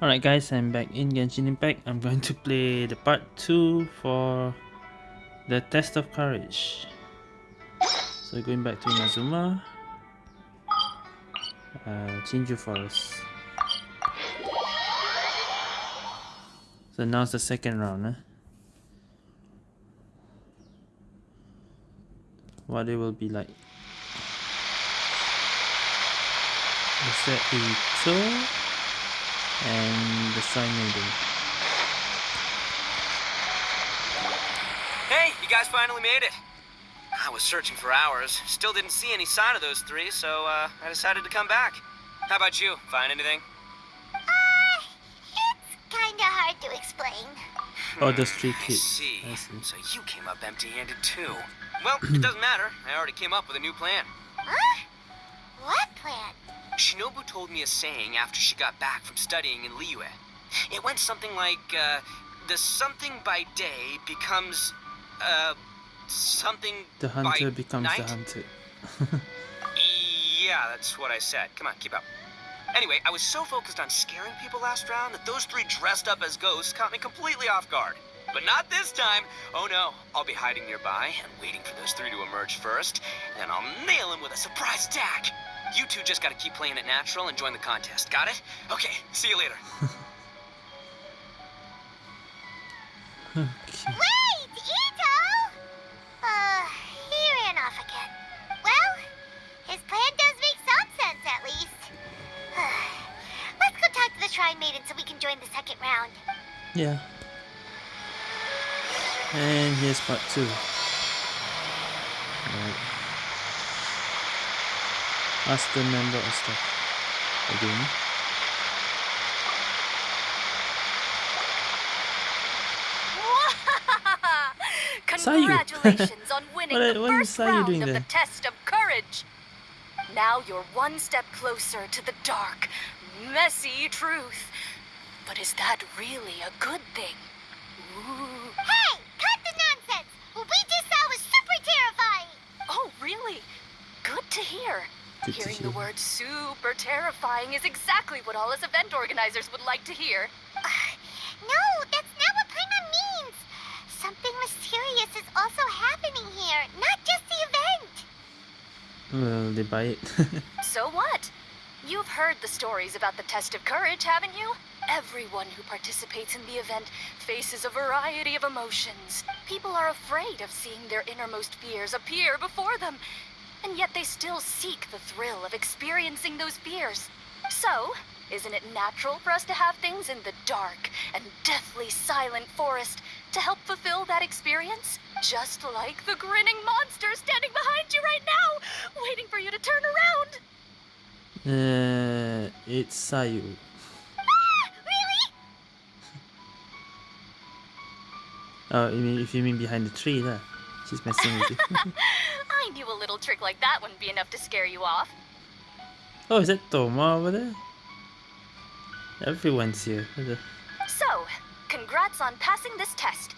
Alright guys, I'm back in Genshin Impact. I'm going to play the part 2 for the Test of Courage. So going back to Inazuma. Uh, Chinju Forest. So now's the second round. Eh? What it will be like. Is that tour? And the Shrine Maiden. Hey, you guys finally made it. I was searching for hours, still didn't see any sign of those three, so uh, I decided to come back. How about you? Find anything? Uh, it's kinda hard to explain. Oh, those three kids. I see. I see. So you came up empty-handed too. Well, it doesn't matter. I already came up with a new plan. Huh? What plan? Shinobu told me a saying after she got back from studying in Liyue. It went something like, uh, the something by day becomes, uh, something The hunter becomes night? the hunted. Yeah, that's what I said. Come on, keep up. Anyway, I was so focused on scaring people last round that those three dressed up as ghosts caught me completely off guard. But not this time. Oh no, I'll be hiding nearby and waiting for those three to emerge first, and then I'll nail them with a surprise attack. You two just gotta keep playing it natural and join the contest. Got it? Okay, see you later. okay. Wait, Itto! Uh, he ran off again. Well, his plan does make some sense, at least. Let's go talk to the Shrine Maiden so we can join the second round. Yeah. And here's part 2. Right. Ask the member of staff. Again. Congratulations on winning What- the what is first round doing of the there? test of courage. Now you're one step closer to the dark, messy truth. But is that really a good thing? Ooh. Hey, cut the nonsense! What we just saw was super terrifying! Oh, really? Good to hear. Good Hearing hear. the word super terrifying is exactly what all us event organizers would like to hear. No, that's not what Paimon means! Something mysterious is also happening here, not just the event! Well, they buy it. So what? You've heard the stories about the test of courage, haven't you? Everyone who participates in the event faces a variety of emotions. People are afraid of seeing their innermost fears appear before them, and yet they still seek the thrill of experiencing those fears. So, isn't it natural for us to have things in the dark and deathly silent forest to help fulfill that experience? Just like the grinning monster standing behind you right now, waiting for you to turn around. uh, it's Sayu. Ah, really? Oh, you mean if you mean behind the tree there? She's messing with you. I knew a little trick like that wouldn't be enough to scare you off. oh, is that Thoma over there? Everyone's here. So, congrats on passing this test.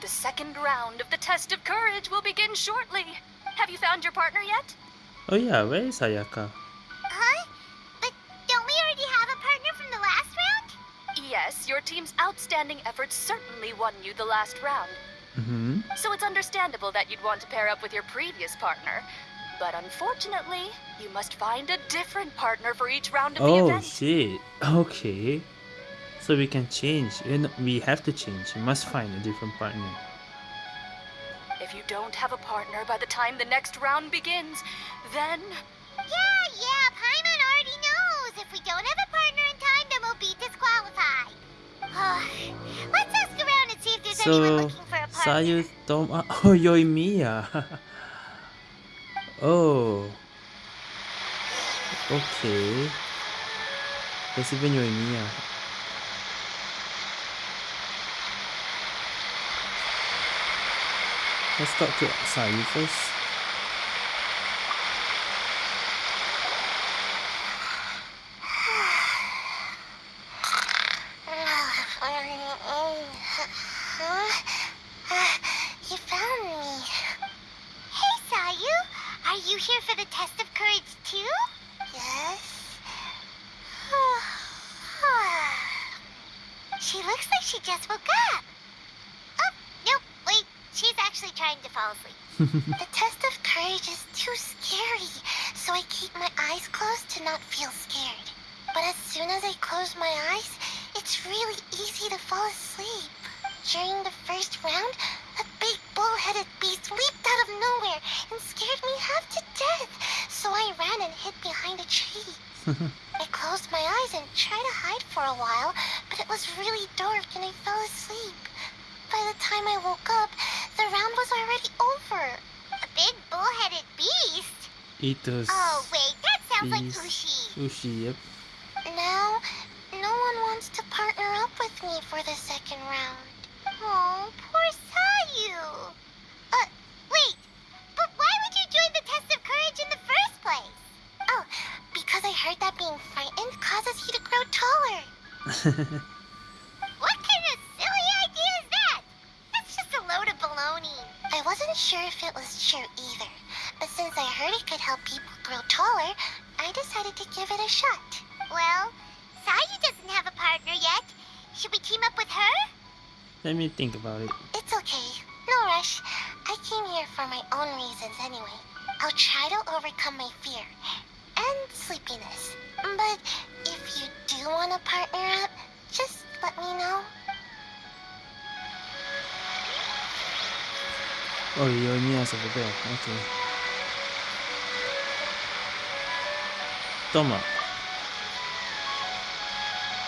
The second round of the test of courage will begin shortly. Have you found your partner yet? Oh yeah, where is Ayaka? Huh? But don't we already have a partner from the last round? Yes, your team's outstanding efforts certainly won you the last round. Mm-hmm. So it's understandable that you'd want to pair up with your previous partner. But unfortunately, you must find a different partner for each round of the Oh shit. Okay. So we can change. You know, we have to change. We must find a different partner. If you don't have a partner by the time the next round begins, then Yeah, yeah, Paimon already knows. If we don't have a partner in time, then we'll be disqualified. Let's ask around and see if there's anyone So looking for a partner. Sayu Thoma Oh Yoimiya. oh. Okay. There's even Yoimiya. Let's talk to Sayu first. You found me. Hey, Sayu. Are you here for the test of courage too? Yes. She looks like she just woke up. Oh, nope, wait. She's actually trying to fall asleep. the test of courage is too scary, so I keep my eyes closed to not feel scared. But as soon as I close my eyes, it's really easy to fall asleep. During the first round, a big bull-headed beast leaped out of nowhere and scared me half to death, so I ran and hid behind a tree. I closed my eyes and tried to hide for a while, but it was really dark and I fell asleep. By the time I woke up, the round was already over. A big bull-headed beast? Eaters. Oh, wait, that sounds like Beast. Ushi. Sushi, yep. Now, no one wants to partner up with me for the second round. Oh, poor Sayu. Uh, wait, but why would you join the test of courage in the first place? Oh, because I heard that being frightened causes you to grow taller. What kind of silly idea is that? That's just a load of baloney. I wasn't sure if it was true either, but since I heard it could help people grow taller, I decided to give it a shot. Well, Sayu doesn't have a partner yet. Should we team up with her? Let me think about it. It's okay. No rush. I came here for my own reasons anyway. I'll try to overcome my fear and sleepiness. But you do want to partner up, just let me know. Oh, you're Mia's over there. Okay. Thoma.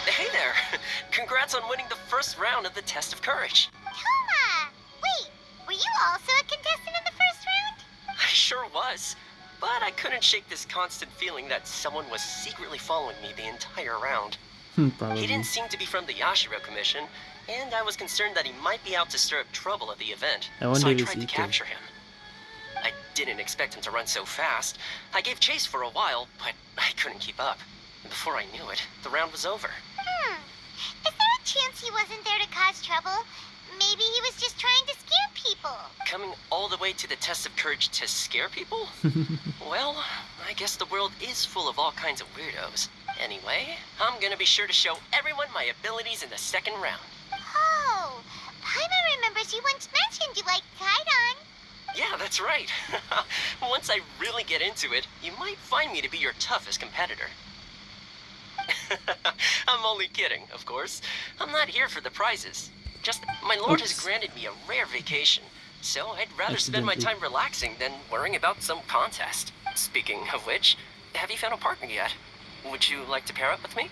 Hey there! Congrats on winning the first round of the Test of Courage. Thoma! Wait, were you also a contestant in the first round? I sure was. But I couldn't shake this constant feeling that someone was secretly following me the entire round. Hmm, He didn't seem to be from the Yashiro Commission, and I was concerned that he might be out to stir up trouble at the event. I wonder so I tried to capture him. I didn't expect him to run so fast. I gave chase for a while, but I couldn't keep up. And before I knew it, the round was over. Hmm. Is there a chance he wasn't there to cause trouble? Maybe he was just trying to scare people. Coming all the way to the test of courage to scare people? well, I guess the world is full of all kinds of weirdos. Anyway, I'm gonna be sure to show everyone my abilities in the second round. Oh, Paimon remembers you once mentioned you liked Kaidan. Yeah, that's right. Once I really get into it, you might find me to be your toughest competitor. I'm only kidding, of course. I'm not here for the prizes. Just, my lord has granted me a rare vacation, so I'd rather spend my time relaxing than worrying about some contest. Speaking of which, have you found a partner yet? Would you like to pair up with me?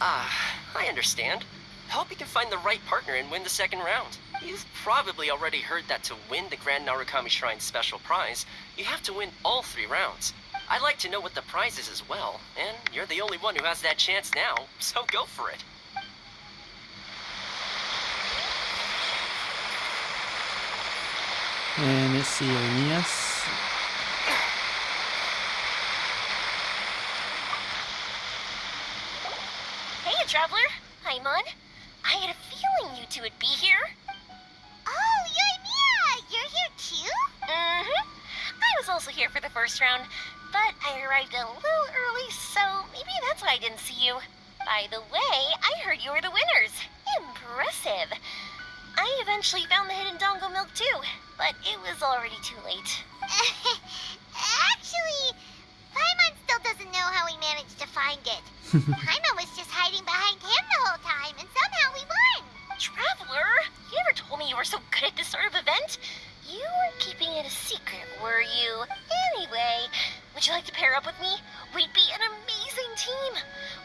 Ah, I understand. Hope you can find the right partner and win the second round. You've probably already heard that to win the Grand Narukami Shrine special prize, you have to win all three rounds. I'd like to know what the prize is as well, and you're the only one who has that chance now, so go for it. And let's. Hey, Traveler. Paimon. I had a feeling you two would be here. Oh, Yoimiya, you're here too? Mm-hmm. I was also here for the first round, but I arrived a little early, so maybe that's why I didn't see you. By the way, I heard you were the winners. Impressive. I eventually found the hidden Dango milk too, but it was already too late. Actually, Paimon still doesn't know how we managed to find it. Paimon was just hiding behind him the whole time, and somehow we won. Traveler, you never told me you were so good at this sort of event. You were keeping it a secret, were you? Anyway, would you like to pair up with me? We'd be an amazing team.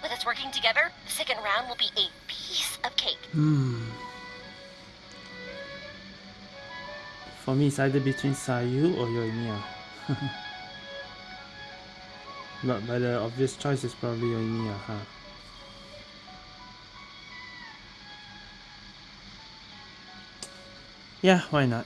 With us working together, the second round will be a piece of cake. Hmm. For me, it's either between Sayu or Yoimiya. but, but the obvious choice is probably Yoimiya, huh? Yeah, why not?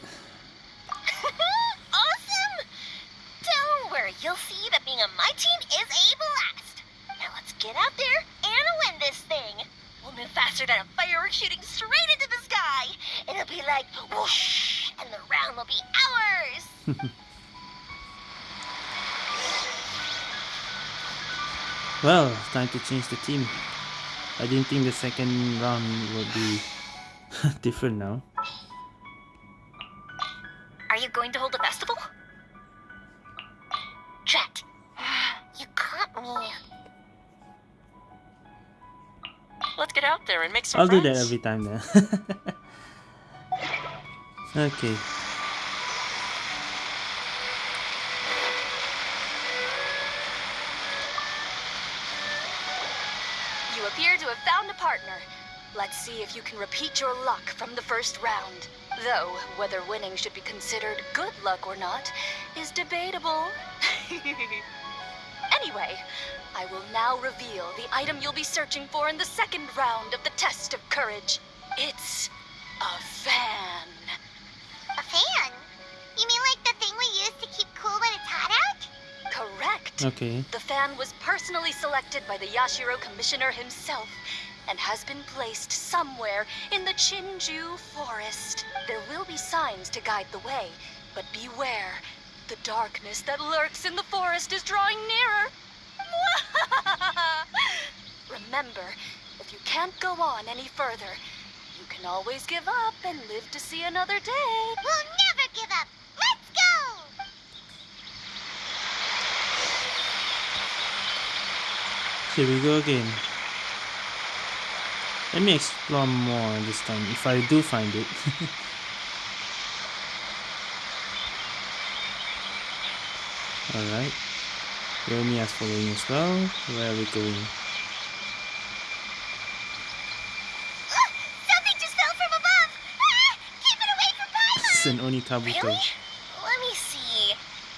Time to change the team. I didn't think the second round would be different now. Are you going to hold a festival? Drat. You caught me. Let's get out there and make some I'll do that every time then. okay. Let's see if you can repeat your luck from the first round. Though, whether winning should be considered good luck or not is debatable. anyway, I will now reveal the item you'll be searching for in the second round of the test of courage. It's a fan. A fan? You mean like the thing we use to keep cool when it's hot out? Correct. Okay. The fan was personally selected by the Yashiro Commissioner himself and has been placed somewhere in the Chinju Forest. There will be signs to guide the way, but beware. The darkness that lurks in the forest is drawing nearer. Remember, if you can't go on any further, you can always give up and live to see another day. We'll never give up. Let's go! Here we go again. Let me explore more this time, if I do find it. Alright. Yomi is following as well. Where are we going? Something just fell from above! Ah! Keep it away from Paimon! It's an Onikabuto. Really? Let me see.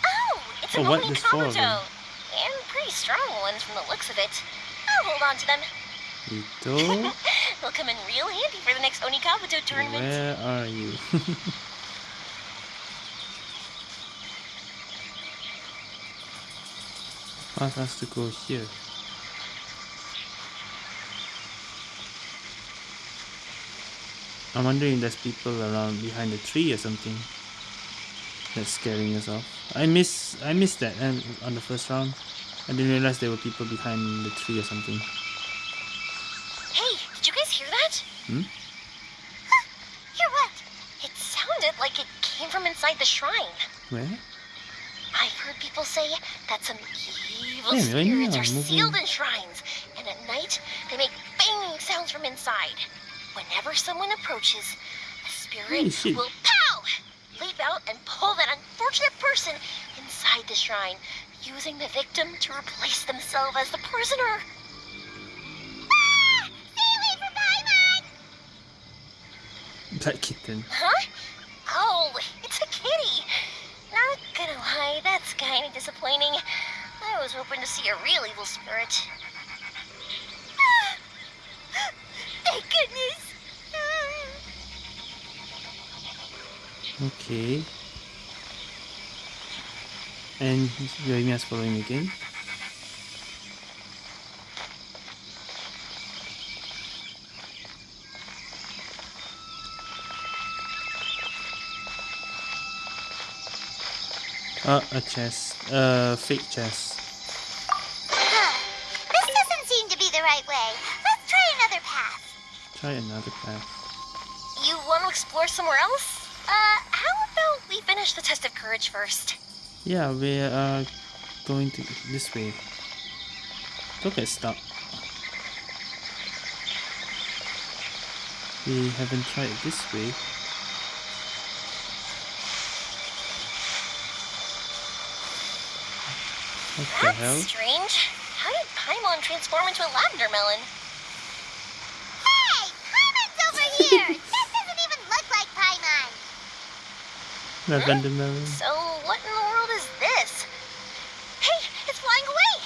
Oh, it's Oh, an what? Oni There's four of them. Kabuto. And pretty strong ones from the looks of it. I'll hold on to them. Itto, They'll come in real handy for the next Oni Kabuto tournament. where are you? Path has to go here. I'm wondering if there's people around behind the tree or something that's scaring us off. I miss I missed that um, on the first round. I didn't realize there were people behind the tree or something. Hey, did you guys hear that? Hmm? Hear what? It sounded like it came from inside the shrine. Where? I've heard people say that some evil Yeah, spirits are sealed in shrines, and at night they make banging sounds from inside. Whenever someone approaches, a spirit will pow, leap out and pull that unfortunate person inside the shrine, using the victim to replace themselves as the prisoner. Black kitten. Huh? Oh, it's a kitty. Not gonna lie, that's kind of disappointing. I was hoping to see a real evil spirit. Thank goodness. Okay. And Yoimiya's following again. Oh, a chest. Uh, fake chest. Huh. This doesn't seem to be the right way. Let's try another path. Try another path. You want to explore somewhere else? Uh, how about we finish the test of courage first? Yeah, we are going to this way. Don't get stuck. We haven't tried this way. What the That's hell? strange. How did Paimon transform into a lavender melon? Hey! Paimon's over here! this doesn't even look like Paimon! Lavender melon. So, what in the world is this? Hey, it's flying away!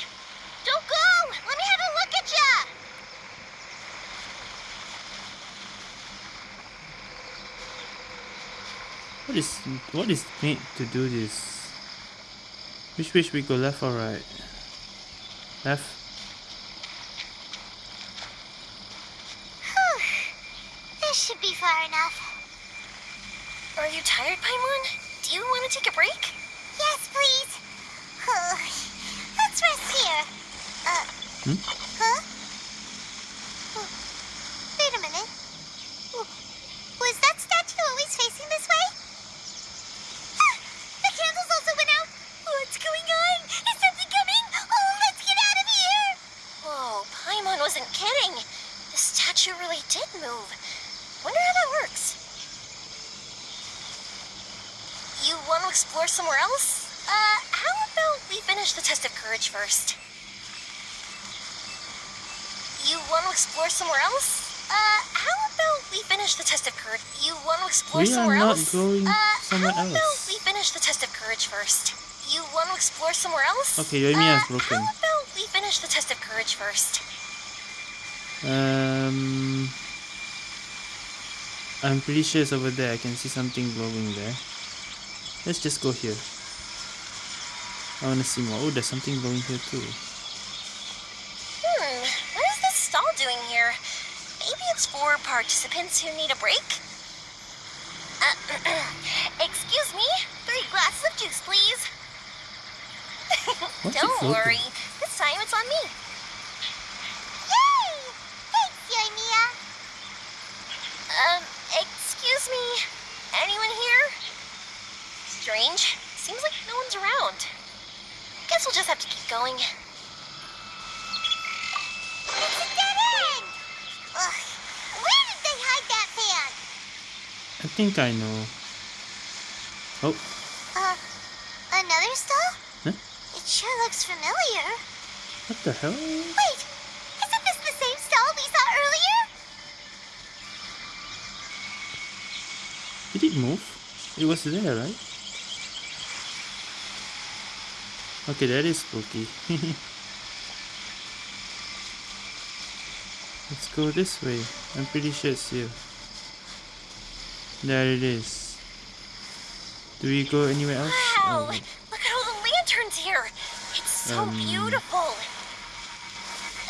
Don't go! Let me have a look at ya! What is what is made to do this? Which which we go left or right? Left. Whew. This should be far enough. Are you tired, Paimon? Do you want to take a break? Yes, please. Let's rest here. Uh, Hmm? huh? wasn't kidding. The statue really did move. Wonder how that works. You want to explore somewhere else? Uh, how about we finish the test of courage first? You want to explore somewhere else? Uh, how about we finish the test of courage? You want to explore We are somewhere not else? going uh, somewhere how about else. we finish the test of courage first? You want to explore somewhere else? Okay, Yoimiya is uh, broken. How about we finish the test of courage first? Um, I'm pretty sure it's over there. I can see something glowing there. Let's just go here. I want to see more. Oh, there's something glowing here too. Hmm, what is this stall doing here? Maybe it's for participants who need a break? Uh, excuse me, three glasses of juice, please. What's Don't worry, this time it's on me. Yay! Thanks, Yoimiya. Um, excuse me, anyone here? Strange, seems like no one's around. Guess we'll just have to keep going. It's a dead end! Ugh. Where did they hide that fan? I think I know. Oh, Uh, another stall? Sure looks familiar. what the hell? Wait, isn't this the same stall we saw earlier? Did it move? It was there, right? Okay, that is spooky. Let's go this way. I'm pretty sure it's here. There it is. Do we go anywhere else? Wow! Oh, Look at all the lanterns here! It's so Um. beautiful!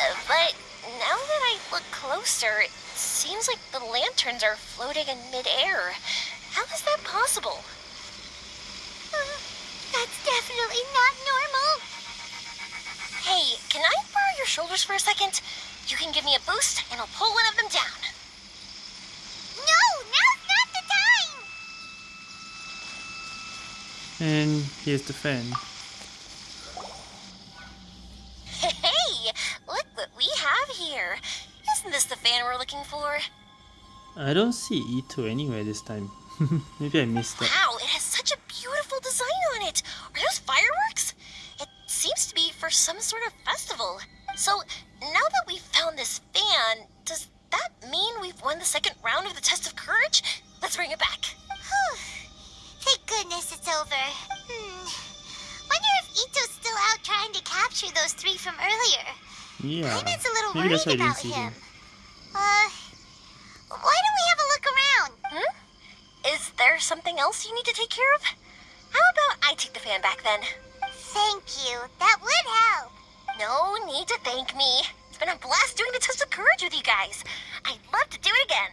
Uh, but now that I look closer, it seems like the lanterns are floating in midair. How is that possible? Uh, that's definitely not normal. Hey, can I borrow your shoulders for a second? You can give me a boost, and I'll pull one of them down. No, now's not the time! And here's the fan. I don't see Itto anywhere this time. Maybe I missed that. Wow, it has such a beautiful design on it. Are those fireworks? It seems to be for some sort of festival. So, now that we've found this fan, does that mean we've won the second round of the test of courage? Let's bring it back. Whew. Thank goodness it's over. Hmm. Wonder if Itto's still out trying to capture those three from earlier. Yeah. Paimon's a little Maybe worried about didn't see him. him. Something else you need to take care of? How about I take the fan back then? Thank you. That would help. No need to thank me. It's been a blast doing the test of courage with you guys. I'd love to do it again.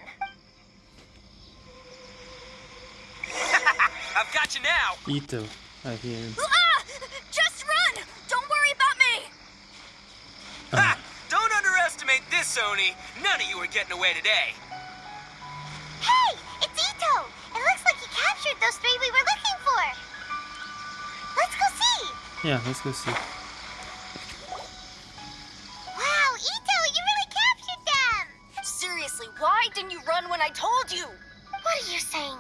I've got you now. Itto. I hear him. Ah! Just run! Don't worry about me! Ha! Don't underestimate this, Oni. None of you are getting away today. Hey, it's Itto. It looks like he captured those three we were looking for. Let's go see. Yeah, let's go see. Wow, Itto, you really captured them. Seriously, why didn't you run when I told you? What are you saying?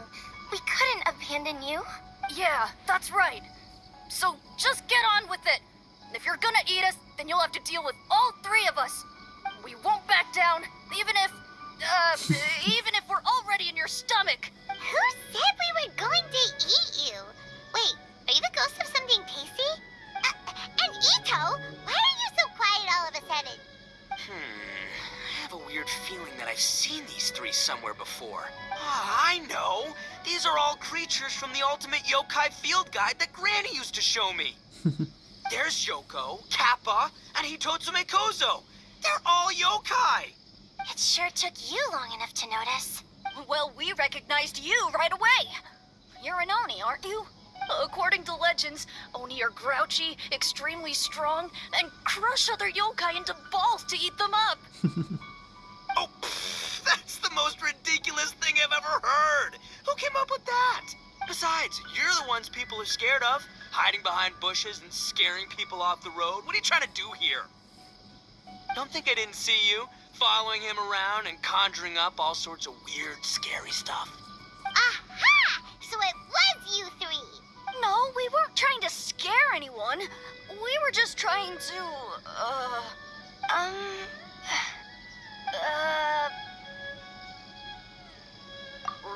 We couldn't abandon you? Yeah, that's right. So just get on with it. If you're gonna eat us, then you'll have to deal with all three of us. We won't back down, even if, uh, even if we're already in your stomach. Who said we were going to eat you? Wait, are you the ghost of something tasty? Uh, and Itto, why are you so quiet all of a sudden? Hmm. I have a weird feeling that I've seen these three somewhere before. Ah, I know. These are all creatures from the Ultimate Yokai Field Guide that Granny used to show me. There's Yoko, Kappa, and Hitotsume Kozo. They're all yokai. It sure took you long enough to notice. Well, we recognized you right away. You're an Oni, aren't you? According to legends, Oni are grouchy, extremely strong, and crush other yokai into balls to eat them up. Oh, pfft, that's the most ridiculous thing I've ever heard. Who came up with that? Besides, you're the ones people are scared of, hiding behind bushes and scaring people off the road. What are you trying to do here? Don't think I didn't see you following him around and conjuring up all sorts of weird, scary stuff. Aha! So it was you three. No, we weren't trying to scare anyone. We were just trying to, uh, um, uh,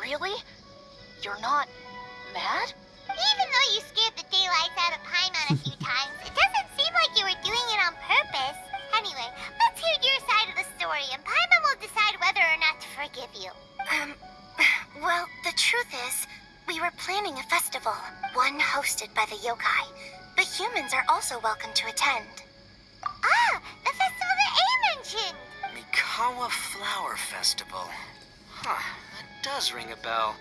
really? You're not mad? Even though you scared the daylights out of Paimon a few times, it doesn't seem like you were doing it on purpose. Anyway, let's hear your side of the story, and Paimon will decide whether or not to forgive you. Um, well, the truth is, we were planning a festival, one hosted by the yokai. The humans are also welcome to attend. Ah, the festival that A mentioned. Mikawa Flower Festival. Huh, that does ring a bell.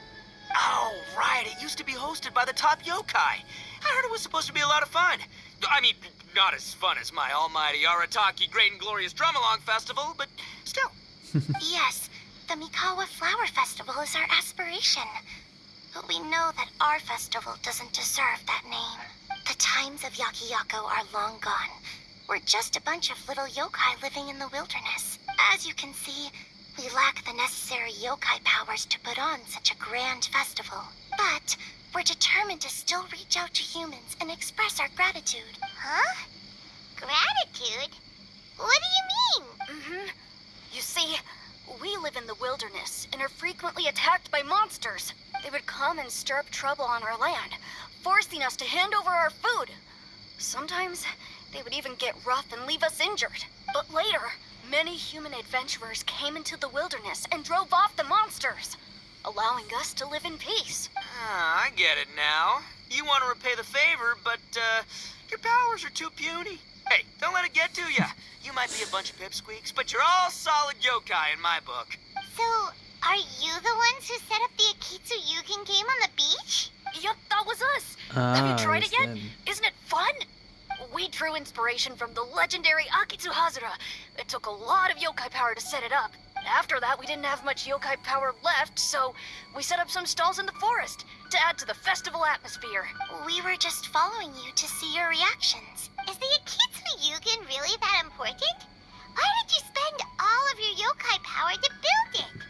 Oh, right, it used to be hosted by the top yokai. I heard it was supposed to be a lot of fun. I mean, not as fun as my almighty Arataki Great and Glorious Drum-Along Festival, but still. yes, the Mikawa Flower Festival is our aspiration. But we know that our festival doesn't deserve that name. The times of Yakiyako are long gone. We're just a bunch of little yokai living in the wilderness. As you can see, we lack the necessary yokai powers to put on such a grand festival. But we're determined to still reach out to humans and express our gratitude. Huh? Gratitude? What do you mean? Mm-hmm. You see, we live in the wilderness and are frequently attacked by monsters. They would come and stir up trouble on our land, forcing us to hand over our food. Sometimes they would even get rough and leave us injured. But later, many human adventurers came into the wilderness and drove off the monsters, allowing us to live in peace. Ah, I get it now. You want to repay the favor, but, uh, your powers are too puny. Hey, don't let it get to you. You might be a bunch of pipsqueaks, but you're all solid yokai in my book. So, are you the ones who set up the Akitsu Yugen game on the beach? Yep, that was us. Ah, Have you tried it yet? them. Isn't it fun? We drew inspiration from the legendary Akitsu Hazura. It took a lot of yokai power to set it up. After that, we didn't have much yokai power left, so we set up some stalls in the forest to add to the festival atmosphere. We were just following you to see your reactions. Is the Akitsu Yugen really that important? Why did you spend all of your yokai power to build it?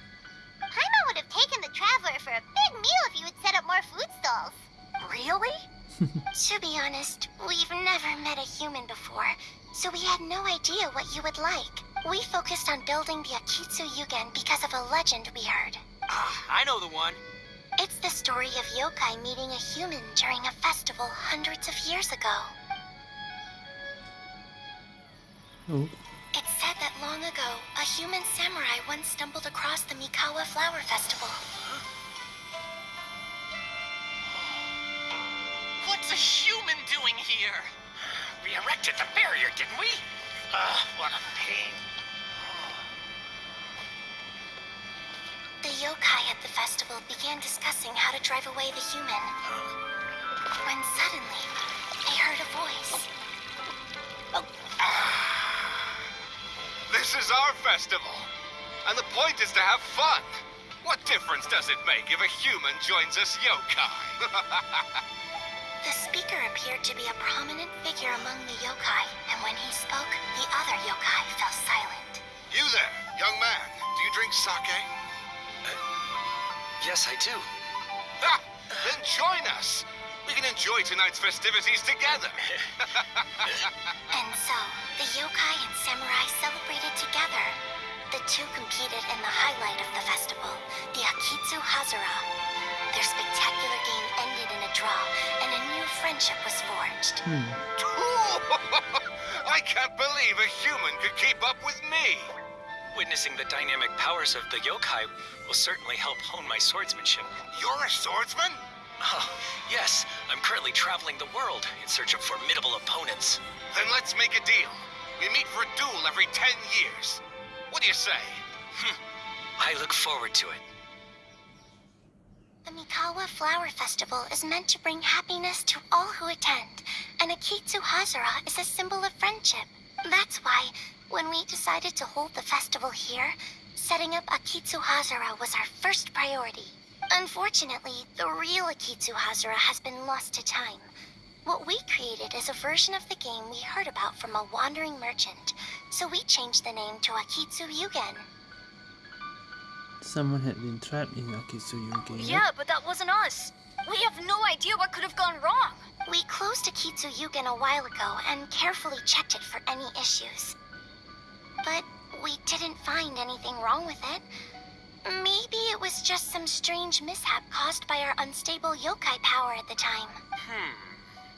Paimon would have taken the Traveler for a big meal if you had set up more food stalls. Really? To be honest, we've never met a human before, so we had no idea what you would like. We focused on building the Akitsu Yugen because of a legend we heard. Ah, I know the one. It's the story of yokai meeting a human during a festival hundreds of years ago. Oh, It's said that long ago, a human samurai once stumbled across the Mikawa Flower Festival. What's a human doing here? We erected the barrier, didn't we? Ugh, what a pain. The yokai at the festival began discussing how to drive away the human. When suddenly, they heard a voice. Oh. This is our festival. And the point is to have fun. What difference does it make if a human joins us yokai? The speaker appeared to be a prominent figure among the yokai, and when he spoke, the other yokai fell silent. you there, young man. Do you drink sake? Uh, yes, I do. Ha! Then join us. We can enjoy tonight's festivities together. And so, the yokai and samurai celebrated together. The two competed in the highlight of the festival, the Akitsu Hazura. Their spectacular game ended in draw, and a new friendship was forged. hmm. I can't believe a human could keep up with me. Witnessing the dynamic powers of the yokai will certainly help hone my swordsmanship. You're a swordsman? Oh, yes, I'm currently traveling the world in search of formidable opponents. Then let's make a deal. We meet for a duel every ten years. What do you say? Hm. I look forward to it. The Mikawa Flower Festival is meant to bring happiness to all who attend, and Akitsu Hazura is a symbol of friendship. That's why, when we decided to hold the festival here, setting up Akitsu Hazura was our first priority. Unfortunately, the real Akitsu Hazura has been lost to time. What we created is a version of the game we heard about from a wandering merchant, so we changed the name to Akitsu Yugen. Someone had been trapped in Akitsu Yugen. Yeah, but that wasn't us. We have no idea what could have gone wrong. We closed Akitsu Yugen a while ago and carefully checked it for any issues. But we didn't find anything wrong with it. Maybe it was just some strange mishap caused by our unstable yokai power at the time. Hmm.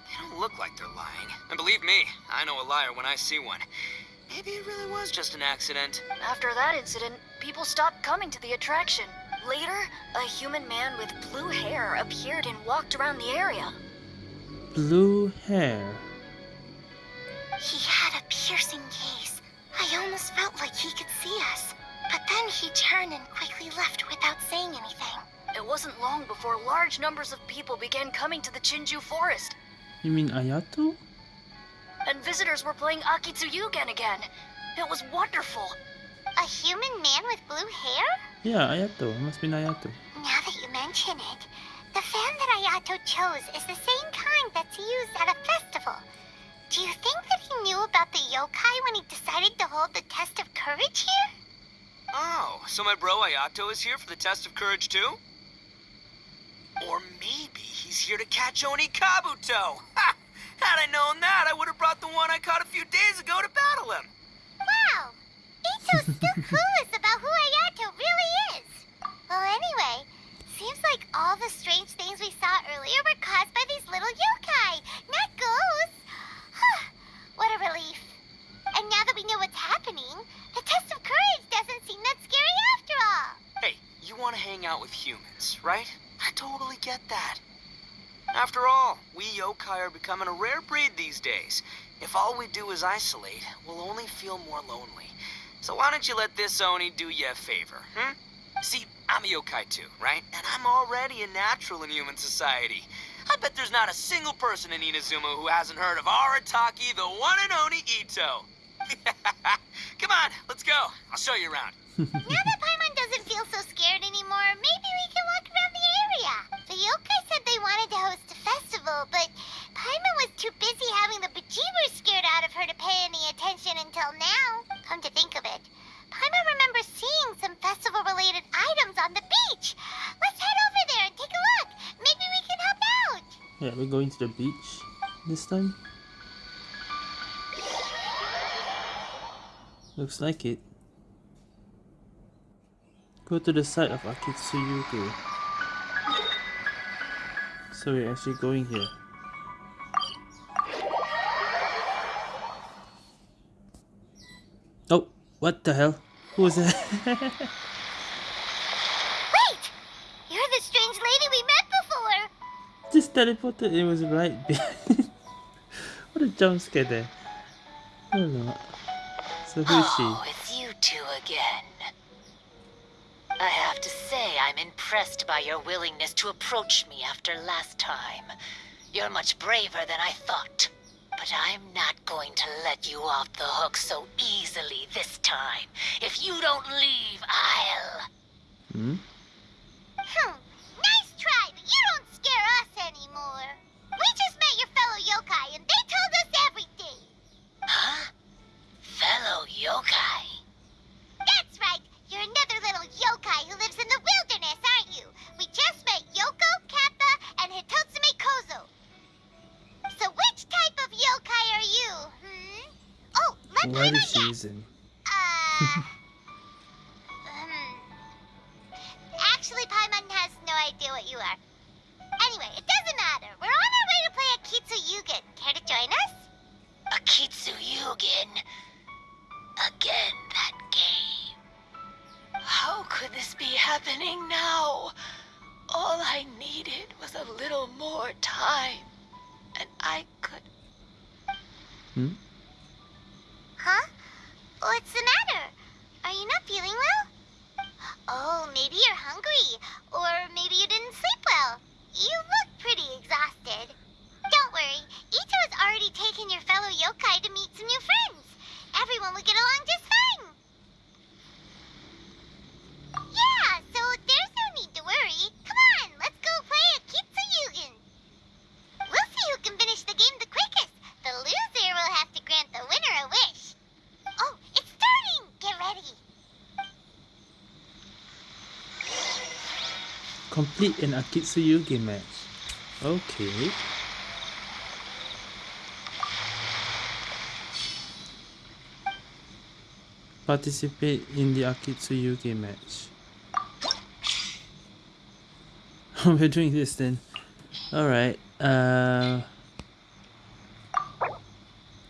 They don't look like they're lying. And believe me, I know a liar when I see one. Maybe it really was just an accident. After that incident, people stopped coming to the attraction. Later, a human man with blue hair appeared and walked around the area. Blue hair. He had a piercing gaze. I almost felt like he could see us. But then he turned and quickly left without saying anything. It wasn't long before large numbers of people began coming to the Chinju forest, You mean Ayato? and visitors were playing Akitsu Yugen again. It was wonderful. A human man with blue hair? Yeah, Ayato. It must be Ayato. Now that you mention it, the fan that Ayato chose is the same kind that's used at a festival. Do you think that he knew about the yokai when he decided to hold the test of courage here? Oh, so my bro Ayato is here for the test of courage too? Or maybe he's here to catch Oni Kabuto. Ha! Had I known that, I would have brought the one I caught a few days ago to battle him. Wow! Itto's still clueless about who Ayato really is. Well, anyway, seems like all the strange things we saw earlier were caused by these little yokai, not ghosts. what a relief. And now that we know what's happening, the test of courage doesn't seem that scary after all. Hey, you want to hang out with humans, right? I totally get that. After all, we yokai are becoming a rare breed these days. If all we do is isolate, we'll only feel more lonely. So why don't you let this Oni do you a favor, hmm? See, I'm a yokai too, right? And I'm already a natural in human society. I bet there's not a single person in Inazuma who hasn't heard of Arataki, the one and only Itto. Come on, let's go. I'll show you around. now that Paimon doesn't feel so scared anymore, maybe we can walk around the area. The yokai said they wanted to host a festival, but Paimon was too busy having the bejeebers scared out of her to pay any attention until now. Come to think of it, Paimon remembers seeing some festival-related items on the beach. Let's head over there and take a look. Maybe we can help out. Yeah, we're going to the beach this time. Looks like it. Go to the side of Akitsu Yugen. So we're actually going here. What the hell? Who was that? Wait! You're the strange lady we met before. Just teleported. It was right what a jump scare there. I don't know. So who is Oh, she? it's you two again. I have to say, I'm impressed by your willingness to approach me after last time. You're much braver than I thought. But I'm not going to let you off the hook so easily this time. If you don't leave, I'll... Hmm? Hmm, What Paimon is she guess. Uh, hmm. Actually, Paimon has no idea what you are. Anyway, it doesn't matter. We're on our way to play Akitsu Yugen. Care to join us? Akitsu Yugen. Again, that game. How could this be happening now? All I needed was a little more time. And I could. Hmm? Huh? What's the matter? Are you not feeling well? Oh, maybe you're hungry. Or maybe you didn't sleep well. You look pretty exhausted. Don't worry. Itto has already taken your fellow yokai to meet some new friends. Everyone will get along just fine. Yeah, so there's no need to worry. Come on, let's go play Akitsu Yugen. We'll see who can finish the game Complete an Akitsu Yugen match. Okay. Participate in the Akitsu Yugen match. We're doing this then. Alright. Uh,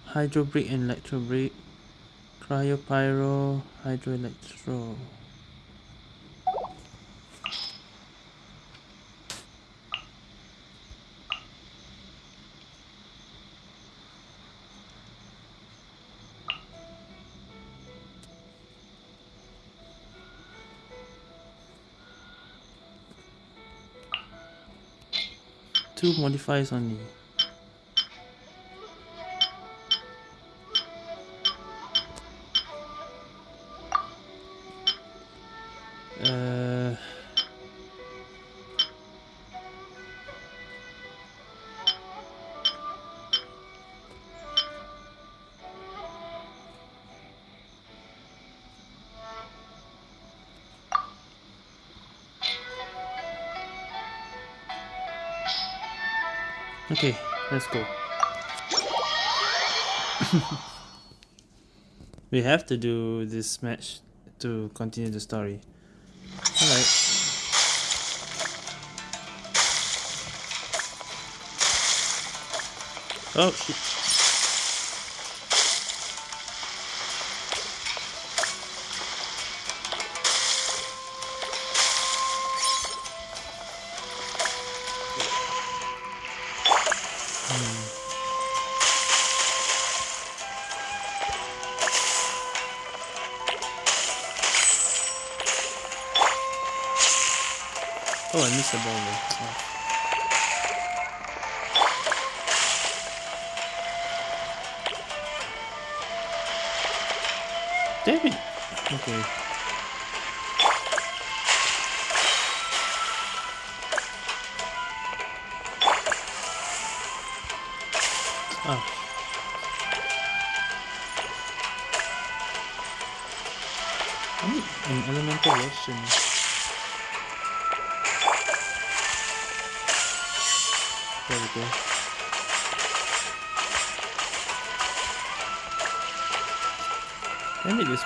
hydro brick and electro brick. Cryo pyro, hydro electro. two modifiers only. Let's go. we have to do this match to continue the story. Alright. Oh shit.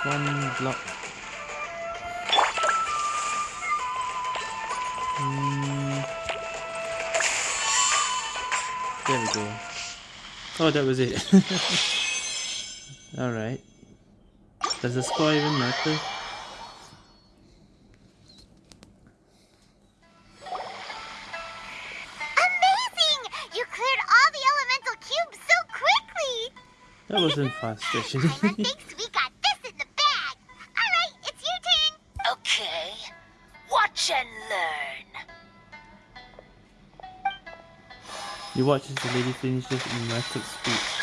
One block. Mm. There we go. Oh, that was it. Alright. Does the score even matter? Amazing! You cleared all the elemental cubes so quickly! That wasn't fast, actually. You watch as the lady finishes in rapid speed.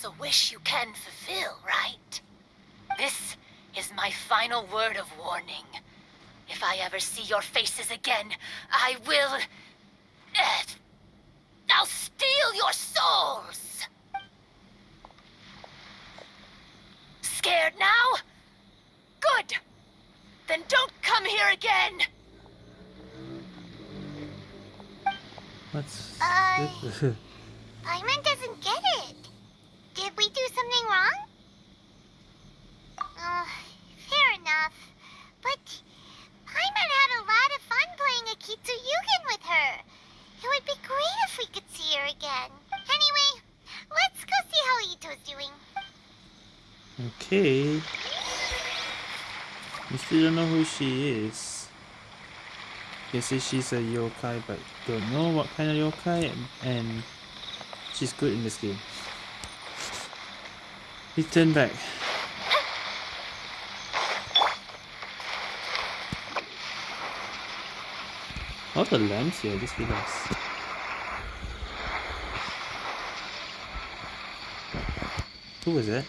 Surely that's a wish you can fulfill, right? This is my final word of warning. If I ever see your faces again, I will. eh, I'll steal your souls! Scared now? Good! Then don't come here again! What's Uh, this? Paimon doesn't get it. Did we do something wrong? Uh, fair enough. But Paimon had a lot of fun playing Akitsu Yugen with her. It would be great if we could see her again. Anyway, let's go see how Itto's doing. Okay. We still don't know who she is. Guess she's a yokai, but don't know what kind of yokai, and she's good in this game. Let's turn back. All the lamps here, just realized. Who was that?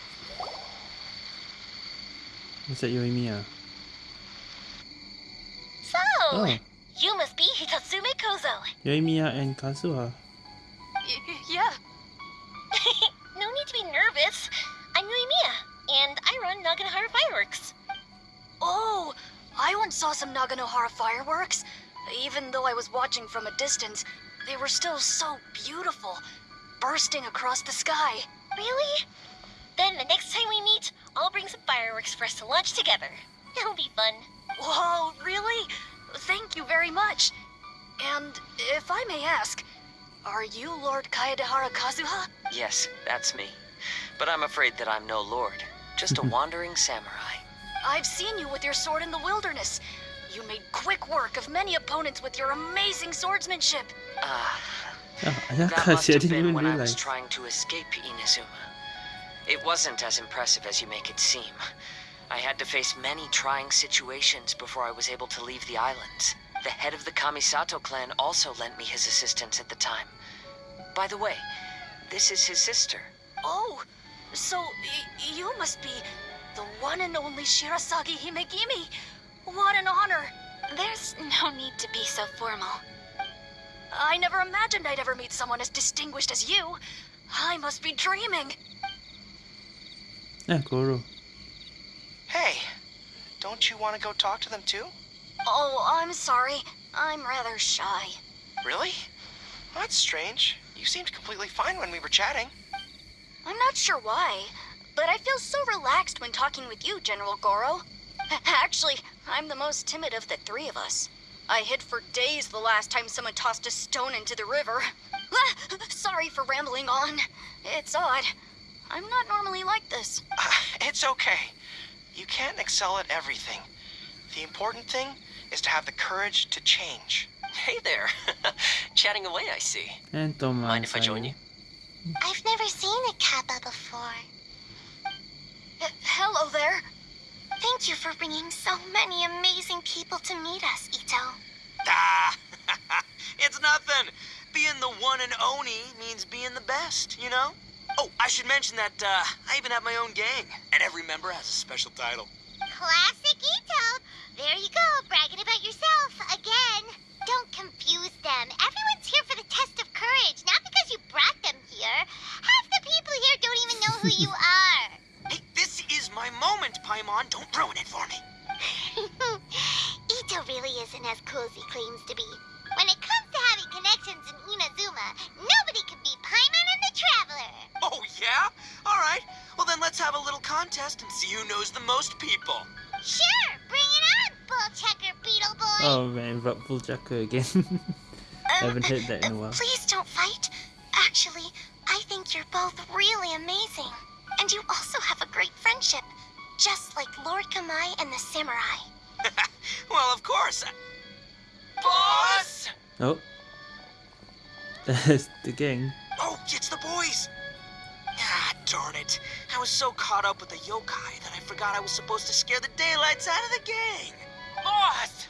Was that Yoimiya? So, Oh, you must be Hitotsume Kozo. Yoimiya and Kazuha. Y- yeah. no need to be nervous. I'm Yoimiya, and I run Naganohara Fireworks. Oh, I once saw some Naganohara fireworks. Even though I was watching from a distance, they were still so beautiful, bursting across the sky. Really? Then the next time we meet, I'll bring some fireworks for us to launch together. It'll be fun. Whoa, really? Thank you very much. And if I may ask, are you Lord Kaedehara Kazuha? Yes, that's me. But I'm afraid that I'm no lord, just a wandering samurai. I've seen you with your sword in the wilderness. You made quick work of many opponents with your amazing swordsmanship. Ah, Oh, that Ayakashi, must I have been even when I was trying to escape Inazuma. It wasn't as impressive as you make it seem. I had to face many trying situations before I was able to leave the islands. The head of the Kamisato clan also lent me his assistance at the time. By the way, this is his sister. Oh, so you must be the one and only Shirasagi Himegimi. What an honor. There's no need to be so formal. I never imagined I'd ever meet someone as distinguished as you. I must be dreaming. Yeah, Goro. Hey, don't you want to go talk to them too? Oh, I'm sorry. I'm rather shy. Really? That's strange. You seemed completely fine when we were chatting. I'm not sure why, but I feel so relaxed when talking with you, General Goro. Actually, I'm the most timid of the three of us. I hid for days the last time someone tossed a stone into the river. Sorry for rambling on. It's odd. I'm not normally like this. Ah, it's okay. You can't excel at everything. The important thing is to have the courage to change. Hey there. Chatting away, I see. And Thomas. Mind if I join you? I've never seen a kappa before. H- hello there. Thank you for bringing so many amazing people to meet us, Itto. Ah, it's nothing. Being the one and only means being the best, you know? Oh, I should mention that uh, I even have my own gang, and every member has a special title. Classic Itto! There you go, bragging about yourself again. Don't confuse them. Everyone's here for the test of courage, not because you brought them here. Half the people here don't even know who you are. Hey, this is my moment, Paimon. Don't ruin it for me. Itto really isn't as cool as he claims to be. When it comes to having connections in Inazuma, nobody can beat Paimon and the Traveler. Oh, yeah? All right. Well, then let's have a little contest and see who knows the most people. Sure, bring it on, Bull Checker Beetle Boy. Oh man, Rockful Chucker again. I um, haven't heard that in a uh, while. Please don't fight. Actually, I think you're both really amazing. And you also have a great friendship. Just like Lord Kamai and the Samurai. well, of course. Boss! Oh. That's the gang. Oh, it's the boys! Ah, darn it. I was so caught up with the yokai that I forgot I was supposed to scare the daylights out of the gang. Boss!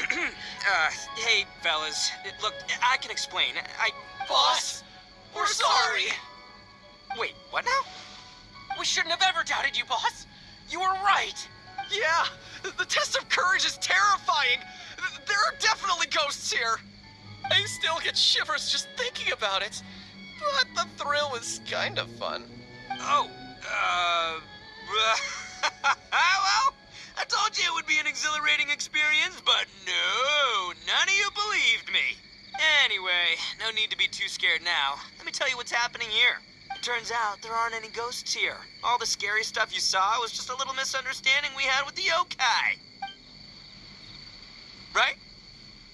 uh, hey, fellas. Look, I can explain. I. Boss, we're sorry. Wait, what now? We shouldn't have ever doubted you, boss. You were right. Yeah, the test of courage is terrifying. There are definitely ghosts here. I still get shivers just thinking about it. But the thrill was kind of fun. Oh, uh. well, I told you it would be an exhilarating experience, but no, none of you believed me. Anyway, no need to be too scared now. Let me tell you what's happening here. It turns out there aren't any ghosts here. All the scary stuff you saw was just a little misunderstanding we had with the yokai. Right?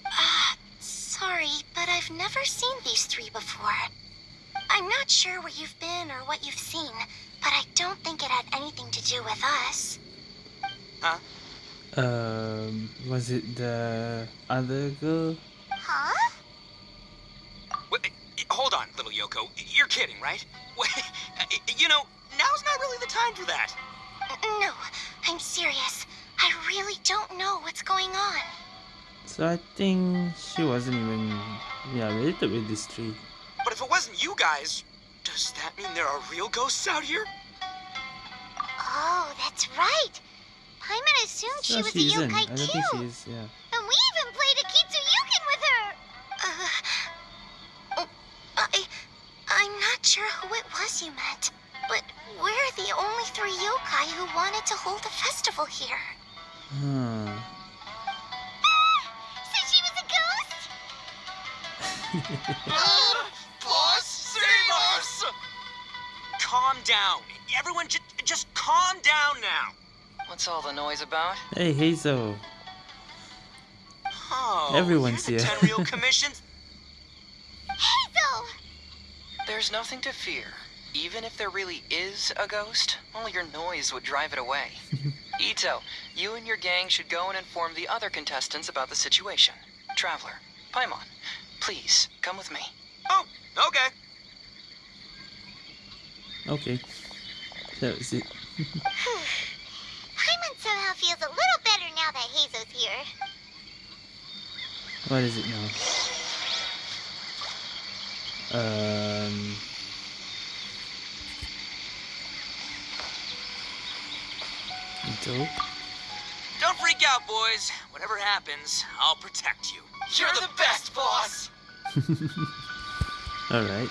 Ah, sorry, but I've never seen these three before. I'm not sure where you've been or what you've seen, but I don't think it had anything to do with us. Huh? Um, was it the other girl? Huh? Wait, hold on, little Yoko. You're kidding, right? Wait, you know, now's not really the time for that. No, I'm serious. I really don't know what's going on. So I think she wasn't even yeah related with this tree. But if it wasn't you guys, does that mean there are real ghosts out here? Oh, that's right. Paimon assumed she No, was she a isn't. yokai I don't too. think she is. Yeah. And we even played Akitsu Yugen with her. Uh, I, I'm not sure who it was you met, but we're the only three yokai who wanted to hold a festival here. Hmm. So she was a ghost? Boss, save us! Calm down. Everyone, j- just calm down now. What's all the noise about? Hey Heizou. Oh, Everyone's you're the here. Tenryou Commission's Heizou! There's nothing to fear. Even if there really is a ghost, all your noise would drive it away. Itto, you and your gang should go and inform the other contestants about the situation. Traveler, Paimon, please come with me. Oh, okay. Okay. That was it. Paimon somehow feels a little better now that Heizou's here. What is it now? Um. Dope. Don't freak out, boys. Whatever happens, I'll protect you. You're the best, boss! Alright.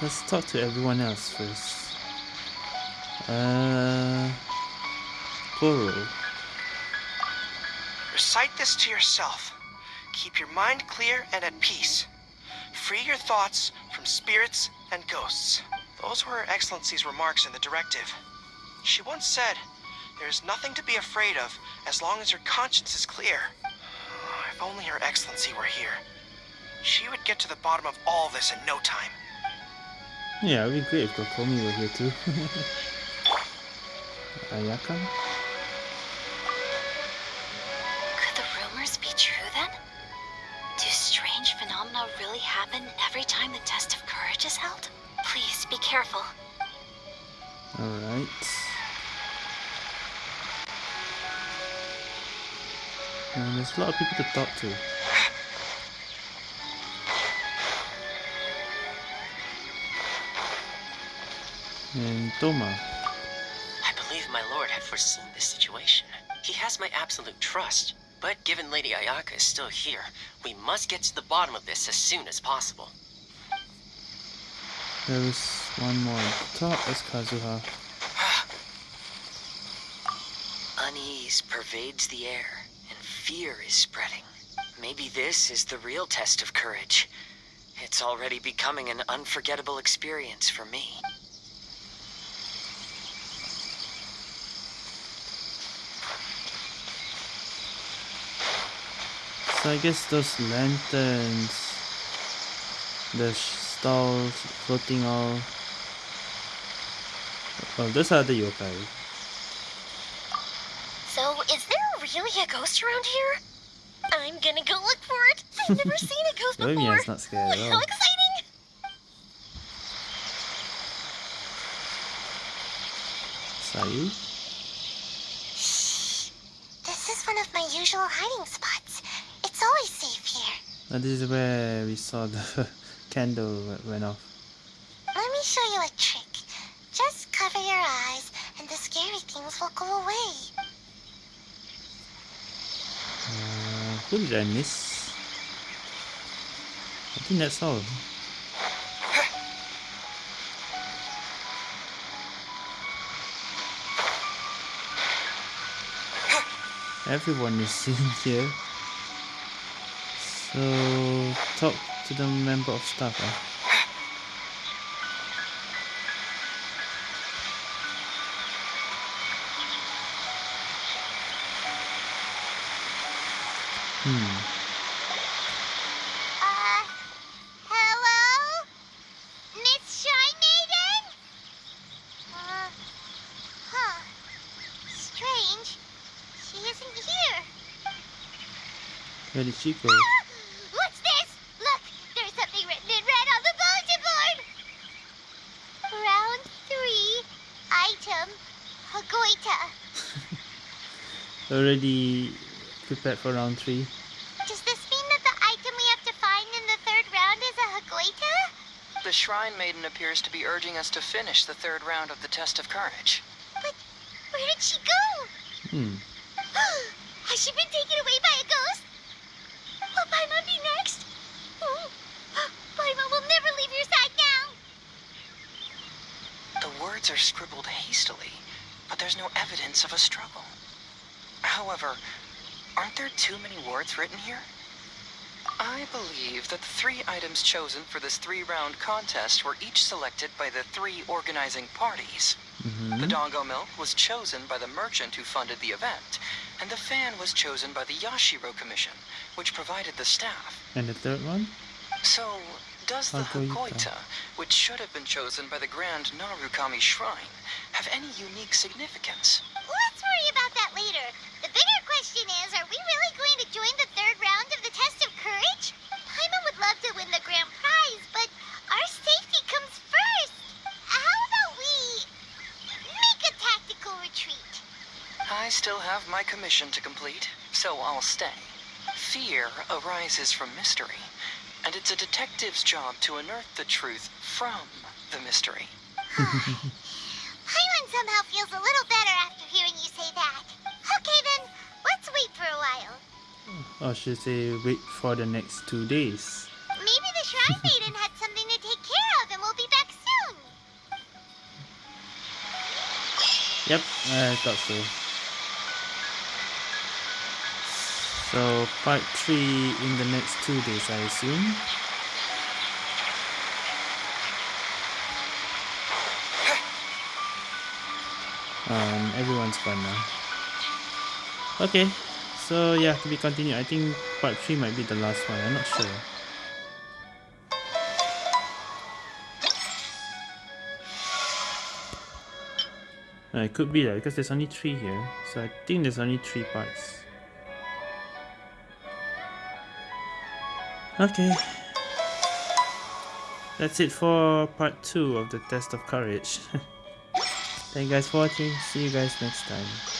Let's talk to everyone else first. Uh. Goro. Recite this to yourself. Keep your mind clear and at peace. Free your thoughts from spirits and ghosts. Those were Her Excellency's remarks in the directive. She once said, There is nothing to be afraid of as long as your conscience is clear. Ah, if only Her Excellency were here. She would get to the bottom of all this in no time. Yeah, it'd be great if Kokomi were here too. Ayaka? Happen every time the test of courage is held? Please be careful. Alright. And there's a lot of people to talk to. And Thoma. I believe my lord had foreseen this situation. He has my absolute trust. But given Lady Ayaka is still here, we must get to the bottom of this as soon as possible. There is one more the top. That's Kazuha. Unease pervades the air, and fear is spreading. Maybe this is the real test of courage. It's already becoming an unforgettable experience for me. So I guess those lanterns, the stalls floating all. Well, those are the yokai. So, is there really a ghost around here? I'm gonna go look for it. I've never seen a ghost before. Yoimiya's not scared at How all. exciting! Sayu? This is one of my usual hiding spots. It's always safe Uh, this is where we saw the candle went off. Let me show you a trick. Just cover your eyes, and the scary things will go away. Uh, who did I miss? I think that's all. Everyone is in here. So talk to the member of staff. Eh? Hmm. Uh, hello? Miss Shy Maiden? Uh, huh. Strange. She isn't here. Where did she go? Already prepared for round three. Does this mean that the item we have to find in the third round is a Hagoita? The Shrine Maiden appears to be urging us to finish the third round of the Test of Courage. But where did she go? Hmm. Has she been taken away by a ghost? Will Paimon be next? Oh, Paimon will never leave your side now. The words are scribbled hastily, but there's no evidence of a struggle. However, aren't there too many words written here? I believe that the three items chosen for this three-round contest were each selected by the three organizing parties. Mm-hmm. The Dango Milk was chosen by the merchant who funded the event, and the fan was chosen by the Yashiro Commission, which provided the staff. And the third one? So, does the. Hagoita, which should have been chosen by the Grand Narukami Shrine, have any unique significance? Let's worry about that later. The bigger question is, are we really going to join the third round of the Test of Courage? Paimon would love to win the grand prize, but our safety comes first. How about we make a tactical retreat? I still have my commission to complete, so I'll stay. Fear arises from mystery, and it's a detective's job to unearth the truth from the mystery. Paimon somehow feels a little better after hearing you say that. Okay then, let's wait for a while. Or should say wait for the next two days. Maybe the Shrine Maiden had something to take care of and we'll be back soon. Yep, I thought so. So part three in the next two days, I assume. Um, everyone's gone now. Okay, so yeah, to be continued. I think part three might be the last one. I'm not sure. Uh, it could be that because there's only three here, so I think there's only three parts. Okay. That's it for part 2 of the Test of Courage. Thank you guys for watching. See you guys next time.